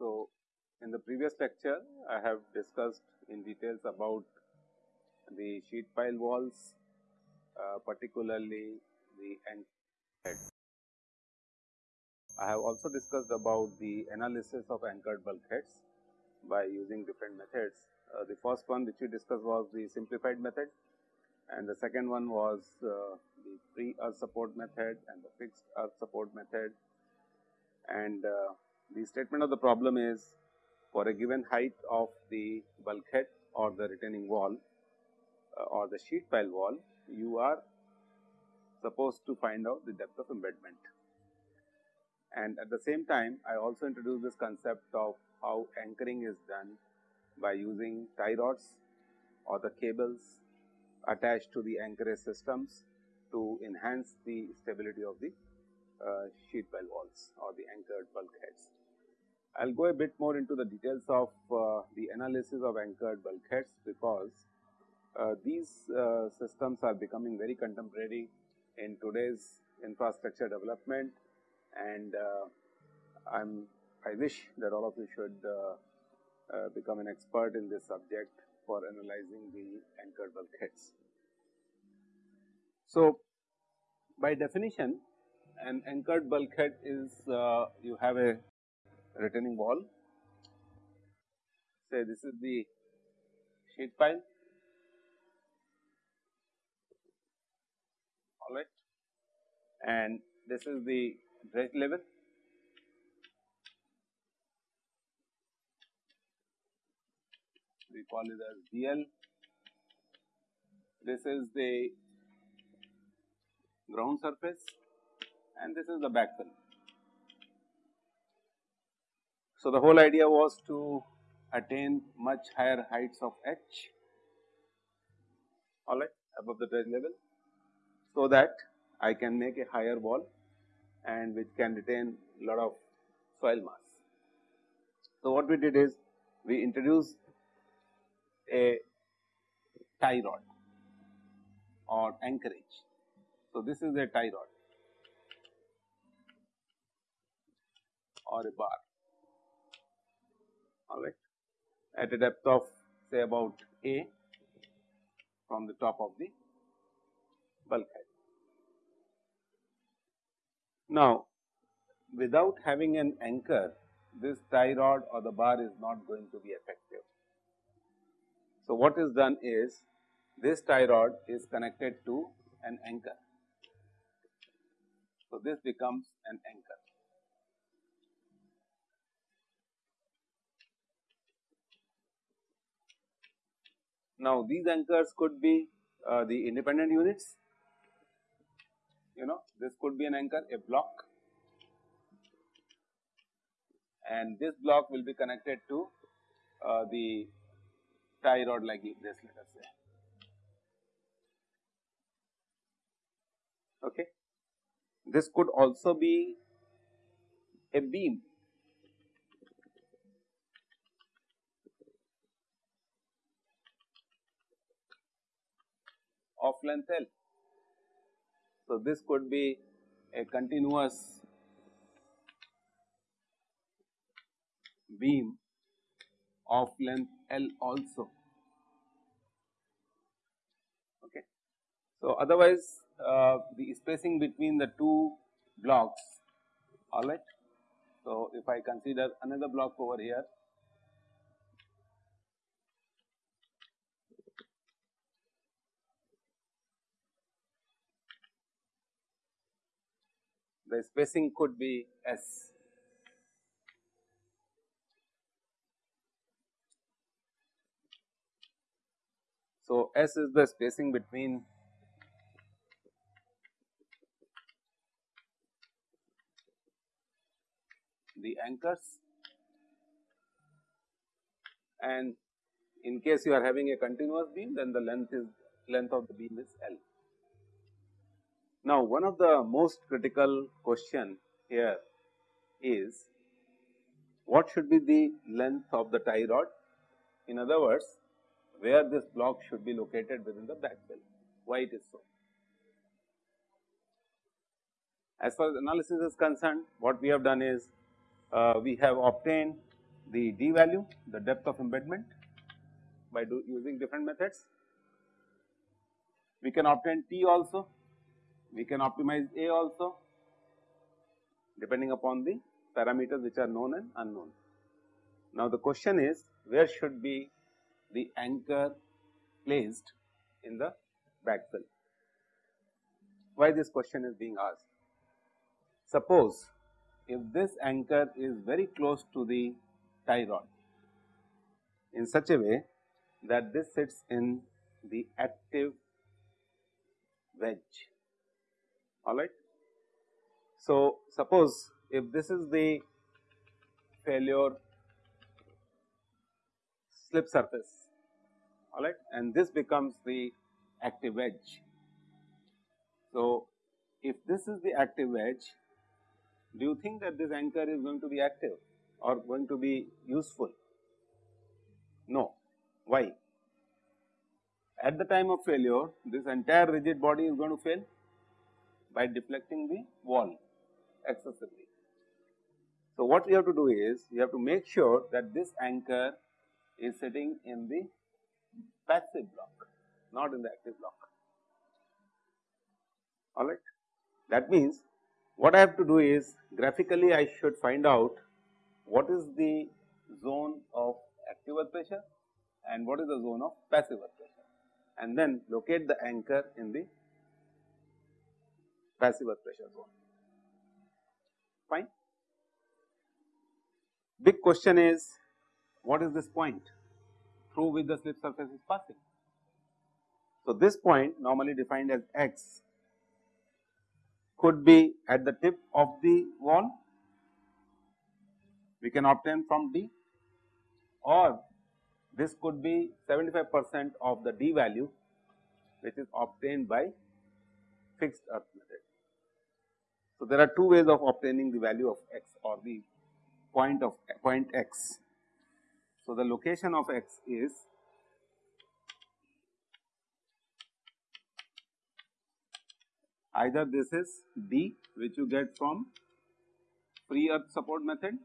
So, in the previous lecture I have discussed in details about the sheet pile walls, uh, particularly the end head. I have also discussed about the analysis of anchored bulkheads by using different methods. Uh, the first one which we discussed was the simplified method and the second one was uh, the free earth support method and the fixed earth support method. And uh, the statement of the problem is for a given height of the bulkhead or the retaining wall uh, or the sheet pile wall, you are supposed to find out the depth of embedment. And at the same time, I also introduced this concept of how anchoring is done by using tie rods or the cables attached to the anchorage systems to enhance the stability of the uh, sheet pile walls or the anchored bulkheads. I will go a bit more into the details of uh, the analysis of anchored bulkheads because uh, these uh, systems are becoming very contemporary in today's infrastructure development and uh, I'm I wish that all of you should uh, uh, become an expert in this subject for analyzing the anchored bulkheads. So, by definition an anchored bulkhead is you have a retaining wall say this is the sheet pile all right and this is the dredge level we call it as DL. This is the ground surface and this is the backfill. So, the whole idea was to attain much higher heights of H alright above the dredge level. So, that I can make a higher wall and which can retain lot of soil mass. So, what we did is we introduced a tie rod or anchorage. So, this is a tie rod or a bar all right at a depth of say about a from the top of the bulkhead. Now, without having an anchor this tie rod or the bar is not going to be effective. So, what is done is this tie rod is connected to an anchor. So, this becomes an anchor. Now, these anchors could be uh, the independent units, you know this could be an anchor a block and this block will be connected to uh, the tie rod like this let us say. Okay. This could also be a beam of length L. So, this could be a continuous beam of length L also. Okay. So, otherwise uh, the spacing between the two blocks alright. So, if I consider another block over here the spacing could be S. So, S is the spacing between the anchors and in case you are having a continuous beam then the length is length of the beam is L. Now, one of the most critical question here is what should be the length of the tie rod? In other words, where this block should be located within the back backfill, why it is so. As far as analysis is concerned, what we have done is uh, we have obtained the d value, the depth of embedment by using different methods. We can obtain T also, we can optimize A also depending upon the parameters which are known and unknown. Now, the question is where should be the anchor placed in the backfill? Why this question is being asked? Suppose if this anchor is very close to the tie rod in such a way that this sits in the active wedge alright. So, suppose if this is the failure slip surface alright and this becomes the active wedge. So, if this is the active wedge do you think that this anchor is going to be active or going to be useful? No. Why? At the time of failure this entire rigid body is going to fail by deflecting the wall excessively. So, what we have to do is we have to make sure that this anchor is sitting in the passive block not in the active block alright. That means what I have to do is graphically I should find out what is the zone of active earth pressure and what is the zone of passive earth pressure and then locate the anchor in the passive earth pressure zone. Fine. Big question is what is this point through which the slip surface is passing. So, this point normally defined as x could be at the tip of the wall we can obtain from D or this could be 75 percent of the D value which is obtained by fixed earth method. So, there are two ways of obtaining the value of x or the point of point x. So, the location of x is either this is D which you get from free earth support method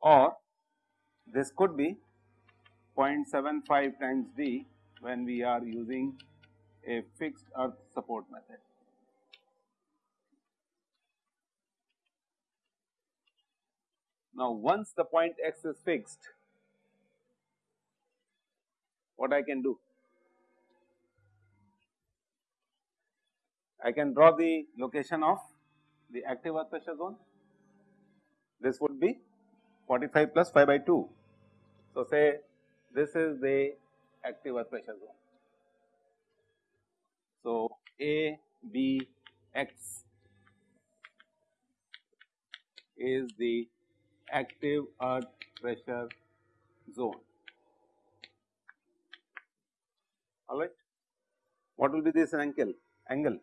or this could be 0.75 times D when we are using a fixed earth support method. Now, once the point x is fixed, what I can do? I can draw the location of the active earth pressure zone. This would be 45 plus phi by 2. So, say this is the active earth pressure zone. So, A B X is the active earth pressure zone. Alright. What will be this angle? Angle.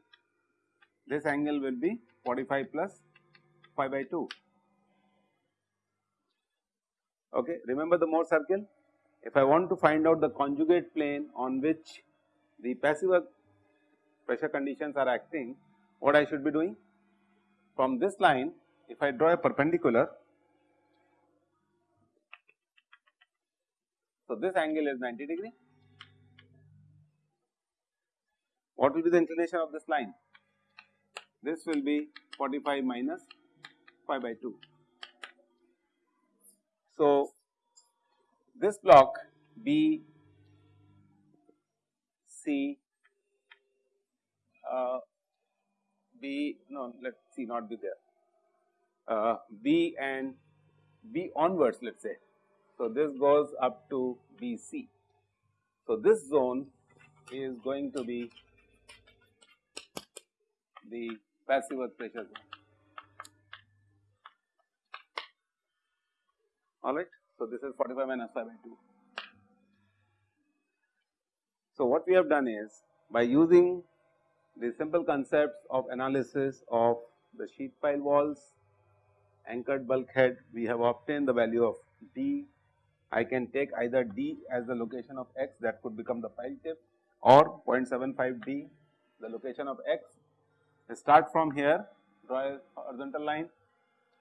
This angle will be 45 plus phi by 2. Okay. Remember the Mohr circle? If I want to find out the conjugate plane on which the passive pressure conditions are acting, what I should be doing? From this line, if I draw a perpendicular, so this angle is 90 degree. What will be the inclination of this line? This will be 45 minus phi by 2. So, this block B C uh, B no let see not be there uh, B and B onwards let us say. So, this goes up to BC. So, this zone is going to be the passive earth pressure zone. Alright. So, this is 45 minus phi by 2. So, what we have done is by using the simple concepts of analysis of the sheet pile walls, anchored bulkhead, we have obtained the value of D. I can take either D as the location of x that could become the pile tip or 0.75 D the location of x. I start from here draw a horizontal line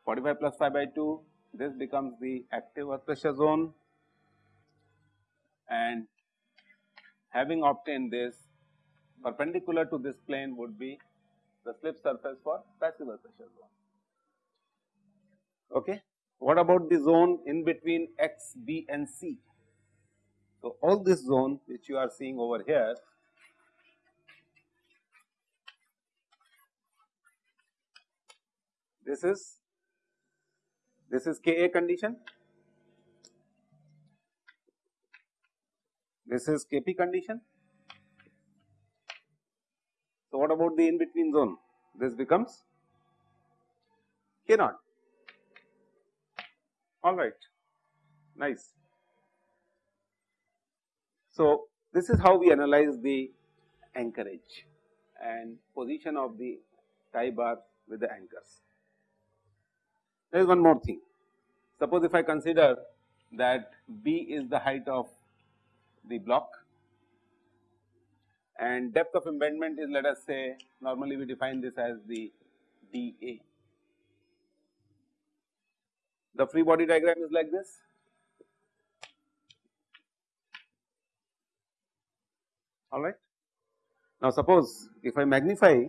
45 plus phi by 2 this becomes the active earth pressure zone and having obtained this perpendicular to this plane would be the slip surface for passive pressure zone. Okay. What about the zone in between x, b and c? So, all this zone which you are seeing over here this is this is Ka condition, this is Kp condition. So, what about the in between zone? This becomes K naught. All right, nice. So, this is how we analyze the anchorage and position of the tie bar with the anchors. There is one more thing. Suppose if I consider that B is the height of the block and depth of embedment is let us say normally we define this as the dA. The free body diagram is like this. Alright. Now suppose if I magnify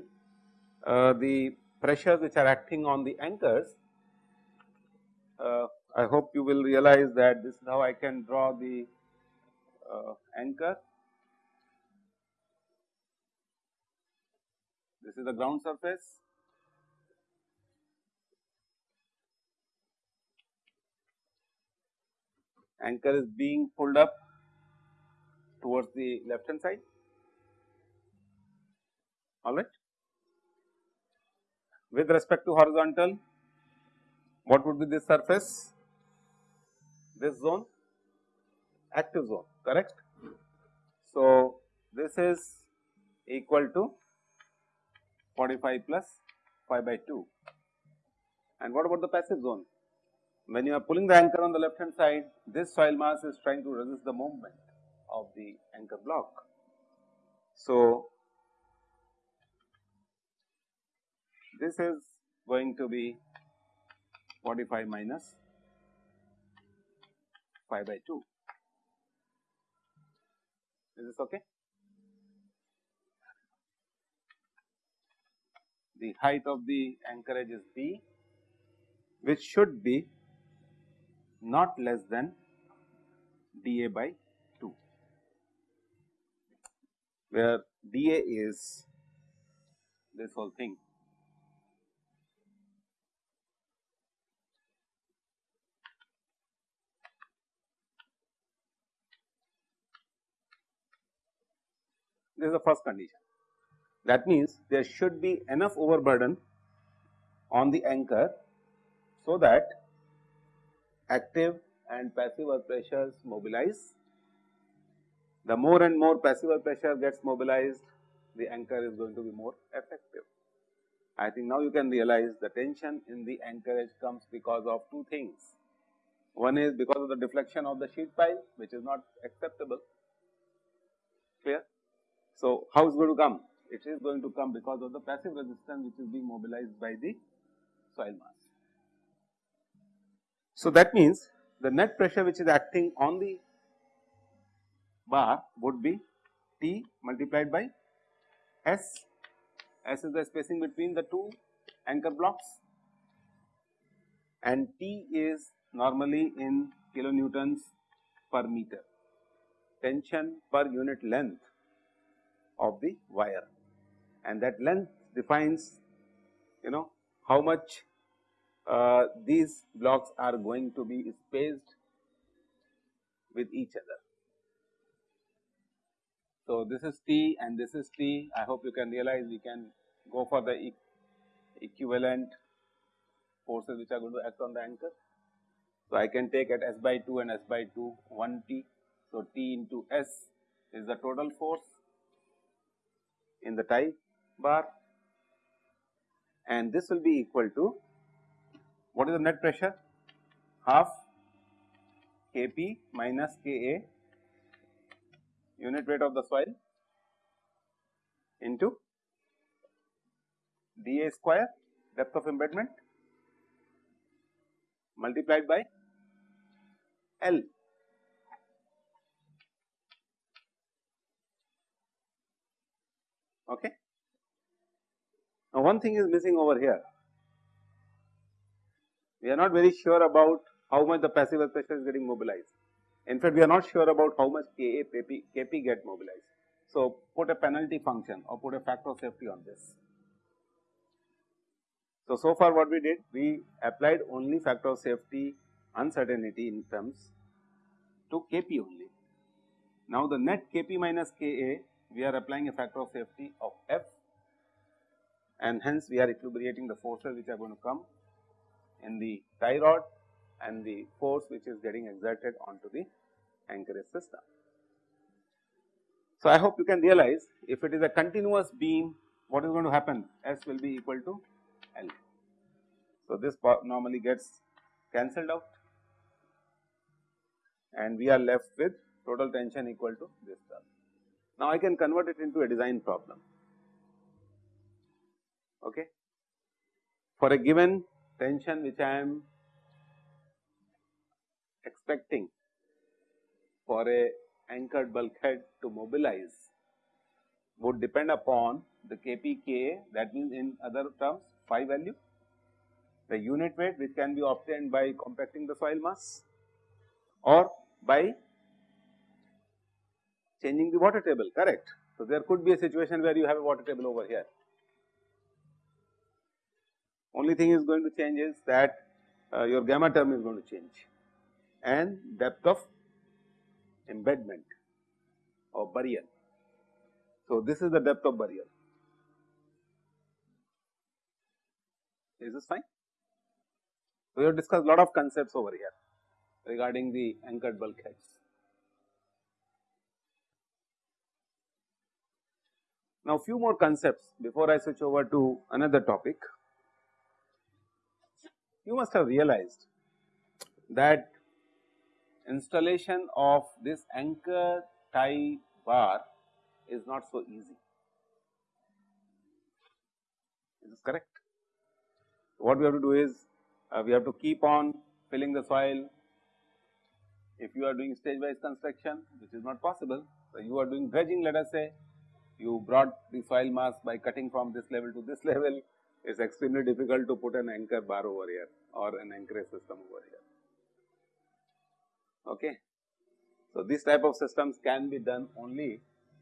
uh, the pressures which are acting on the anchors uh, I hope you will realize that this is how I can draw the uh, anchor. This is the ground surface. Anchor is being pulled up towards the left hand side, alright. With respect to horizontal, what would be this surface? This zone, active zone, correct? So, this is equal to 45 plus phi by 2. And what about the passive zone? When you are pulling the anchor on the left hand side, this soil mass is trying to resist the movement of the anchor block. So, this is going to be 45 minus phi by 2. Is this okay? The height of the anchorage is B which should be not less than dA by 2 where dA is this whole thing This is the first condition. That means there should be enough overburden on the anchor so that active and passive earth pressures mobilize. The more and more passive earth pressure gets mobilized, the anchor is going to be more effective. I think now you can realize the tension in the anchorage comes because of two things. One is because of the deflection of the sheet pile which is not acceptable, clear. So, how is going to come? It is going to come because of the passive resistance which is being mobilized by the soil mass. So, that means the net pressure which is acting on the bar would be T multiplied by S, S is the spacing between the two anchor blocks. And T is normally in kilonewtons per meter, tension per unit length of the wire and that length defines you know how much uh, these blocks are going to be spaced with each other. So, this is T and this is T I hope you can realize we can go for the e equivalent forces which are going to act on the anchor. So, I can take at S by 2 and S by 2 1 T. So, T into S is the total force in the tie bar and this will be equal to what is the net pressure half Kp minus Ka unit weight of the soil into dA square depth of embedment multiplied by L. Okay. Now, one thing is missing over here. We are not very sure about how much the passive pressure is getting mobilized. In fact, we are not sure about how much Ka, Kp, Kp get mobilized. So, put a penalty function or put a factor of safety on this. So, so far what we did, we applied only factor of safety uncertainty in terms to Kp only. Now, the net Kp minus Ka, we are applying a factor of safety of F and hence we are equilibrating the forces which are going to come in the tie rod and the force which is getting exerted onto the anchorage system. So, I hope you can realize if it is a continuous beam what is going to happen S will be equal to L. So, this normally gets cancelled out and we are left with total tension equal to this term. Now, I can convert it into a design problem. Okay. For a given tension which I am expecting for a anchored bulkhead to mobilize would depend upon the kpka that means in other terms phi value, the unit weight which can be obtained by compacting the soil mass or by changing the water table correct. So, there could be a situation where you have a water table over here. Only thing is going to change is that uh, your gamma term is going to change and depth of embedment or burial. So, this is the depth of burial. Is this fine? We have discussed lot of concepts over here regarding the anchored bulkheads. Now, few more concepts before I switch over to another topic. You must have realized that installation of this anchor tie bar is not so easy. Is this correct? What we have to do is uh, we have to keep on filling the soil. If you are doing stage wise construction, which is not possible, so you are doing dredging let us say, you brought the soil mass by cutting from this level to this level, it is extremely difficult to put an anchor bar over here or an anchorage system over here. Okay. So, this type of systems can be done only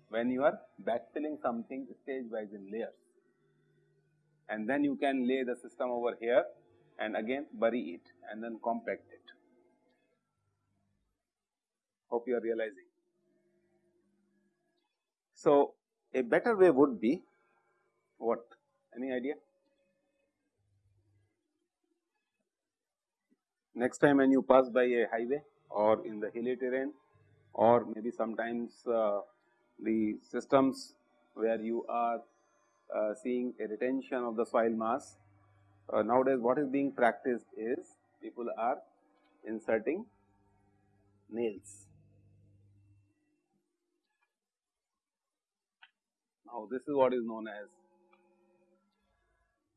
when you are backfilling something stage wise in layers and then you can lay the system over here and again bury it and then compact it. Hope you are realizing. So, a better way would be what? Any idea? Next time when you pass by a highway or in the hilly terrain or maybe sometimes uh, the systems where you are uh, seeing a retention of the soil mass. Uh, nowadays what is being practiced is people are inserting nails. Now this is what is known as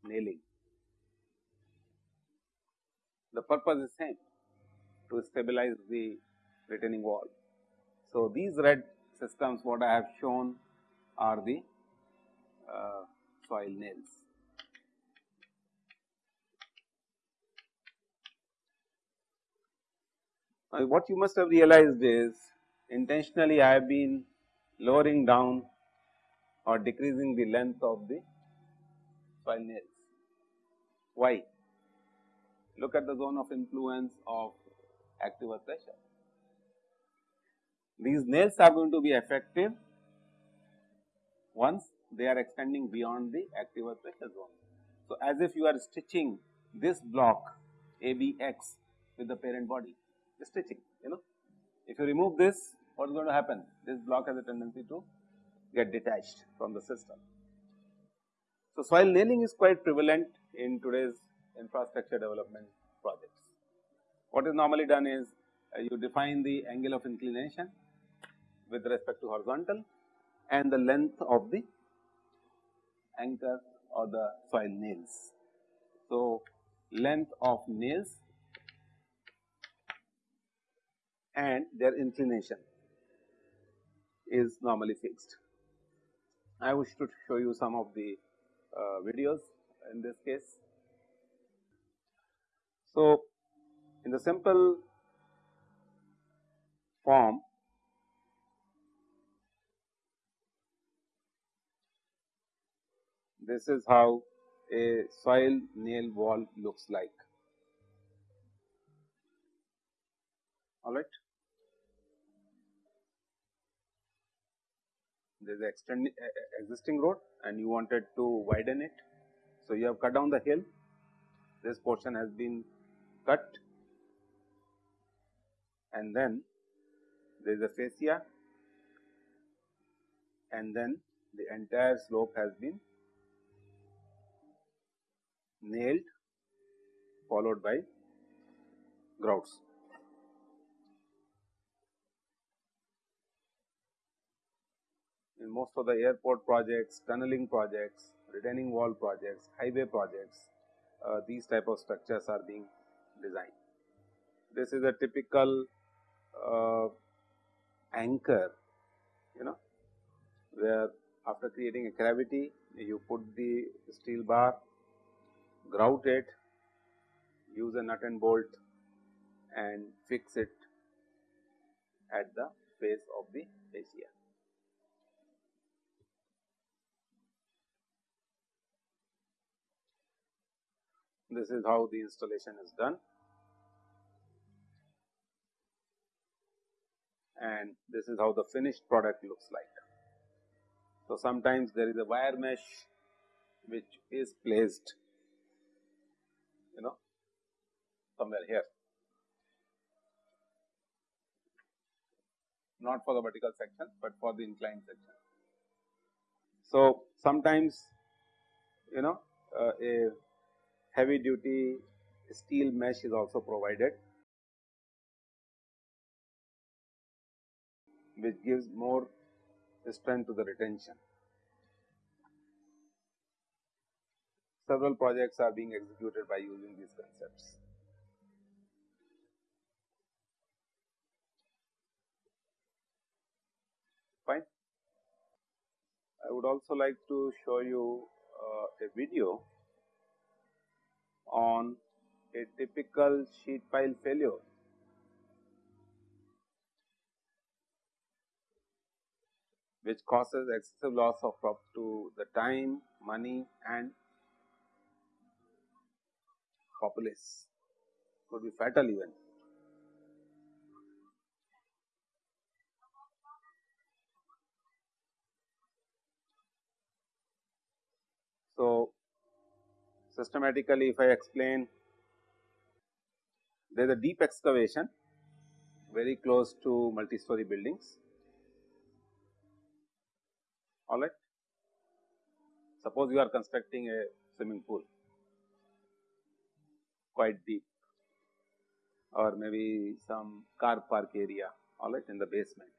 nailing. The purpose is same to stabilize the retaining wall. So, these red systems what I have shown are the uh, soil nails. Now, what you must have realized is intentionally I have been lowering down or decreasing the length of the soil nails. Why? Look at the zone of influence of active pressure. These nails are going to be effective once they are extending beyond the active pressure zone. So, as if you are stitching this block ABX with the parent body, the stitching you know. If you remove this, what is going to happen? This block has a tendency to get detached from the system. So, soil nailing is quite prevalent in today's infrastructure development projects. What is normally done is uh, you define the angle of inclination with respect to horizontal and the length of the anchor or the soil nails. So, length of nails and their inclination is normally fixed. I wish to show you some of the uh, videos in this case. So, in the simple form this is how a soil nail wall looks like all right. There is extend existing road and you wanted to widen it. So, you have cut down the hill, this portion has been cut and then there is a fascia and then the entire slope has been nailed followed by grouts. In most of the airport projects, tunneling projects, retaining wall projects, highway projects, uh, these type of structures are being designed. This is a typical uh, anchor, you know, where after creating a cavity, you put the steel bar, grout it, use a nut and bolt and fix it at the face of the fascia. This is how the installation is done. And this is how the finished product looks like. So, sometimes there is a wire mesh which is placed you know somewhere here not for the vertical section, but for the inclined section. So, sometimes you know uh, a heavy duty steel mesh is also provided which gives more strength to the retention. Several projects are being executed by using these concepts. Fine. I would also like to show you uh, a video on a typical sheet pile failure which causes excessive loss of up to the time, money and populace could be fatal even. So, systematically if I explain there is a deep excavation very close to multi-story buildings all right. Suppose you are constructing a swimming pool. Quite deep. Or maybe some car park area. All right in the basement.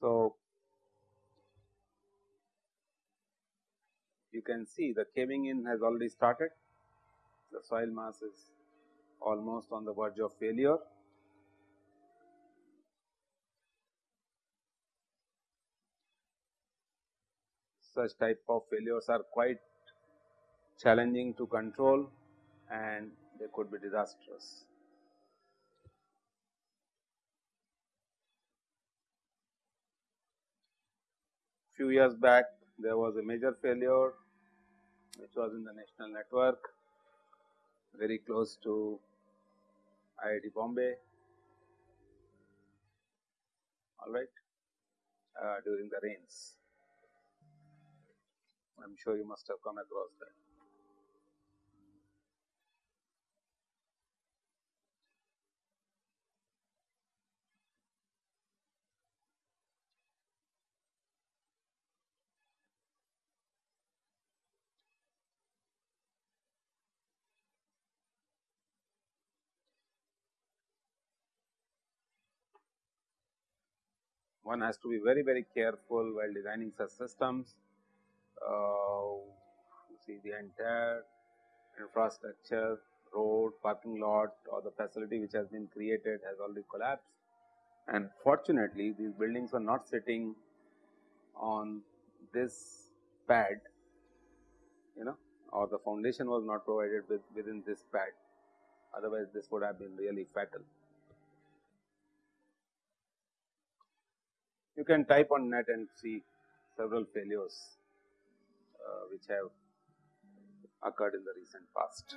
So, you can see the caving in has already started, the soil mass is almost on the verge of failure such type of failures are quite challenging to control and they could be disastrous. Few years back there was a major failure which was in the national network very close to IIT Bombay all right uh, during the rains. I am sure you must have come across that. One has to be very very careful while designing such systems see the entire infrastructure, road, parking lot or the facility which has been created has already collapsed. And fortunately, these buildings were not sitting on this pad, you know, or the foundation was not provided with within this pad. Otherwise, this would have been really fatal. You can type on net and see several failures uh, Uh, which have occurred in the recent past.